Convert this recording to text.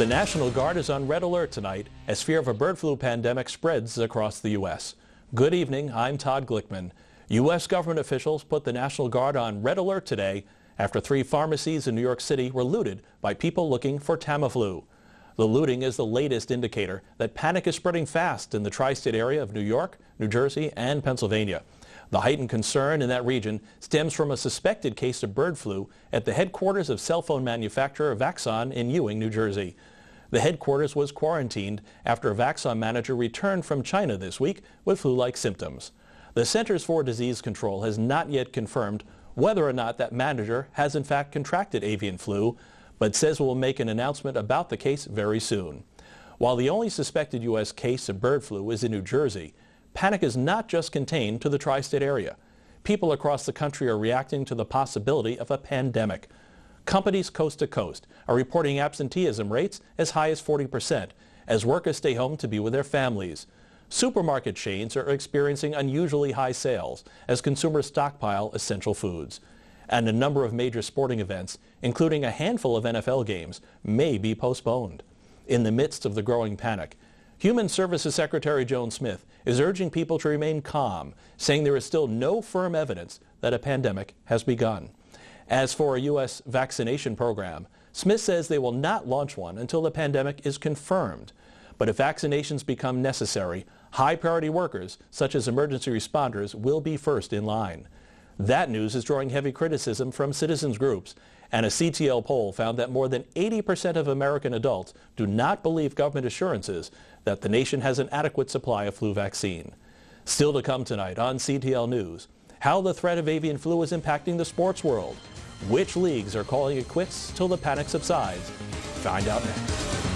The National Guard is on red alert tonight as fear of a bird flu pandemic spreads across the U.S. Good evening, I'm Todd Glickman. U.S. government officials put the National Guard on red alert today after three pharmacies in New York City were looted by people looking for Tamiflu. The looting is the latest indicator that panic is spreading fast in the tri-state area of New York, New Jersey, and Pennsylvania. The heightened concern in that region stems from a suspected case of bird flu at the headquarters of cell phone manufacturer Vaxon in Ewing, New Jersey. The headquarters was quarantined after a Vaxon manager returned from China this week with flu-like symptoms. The Centers for Disease Control has not yet confirmed whether or not that manager has in fact contracted avian flu, but says will make an announcement about the case very soon. While the only suspected U.S. case of bird flu is in New Jersey, Panic is not just contained to the tri-state area. People across the country are reacting to the possibility of a pandemic. Companies coast to coast are reporting absenteeism rates as high as 40% as workers stay home to be with their families. Supermarket chains are experiencing unusually high sales as consumers stockpile essential foods. And a number of major sporting events, including a handful of NFL games, may be postponed. In the midst of the growing panic, Human Services Secretary Joan Smith is urging people to remain calm, saying there is still no firm evidence that a pandemic has begun. As for a U.S. vaccination program, Smith says they will not launch one until the pandemic is confirmed. But if vaccinations become necessary, high-priority workers, such as emergency responders, will be first in line. That news is drawing heavy criticism from citizens groups, and a CTL poll found that more than 80% of American adults do not believe government assurances that the nation has an adequate supply of flu vaccine. Still to come tonight on CTL News, how the threat of avian flu is impacting the sports world, which leagues are calling it quits till the panic subsides. Find out next.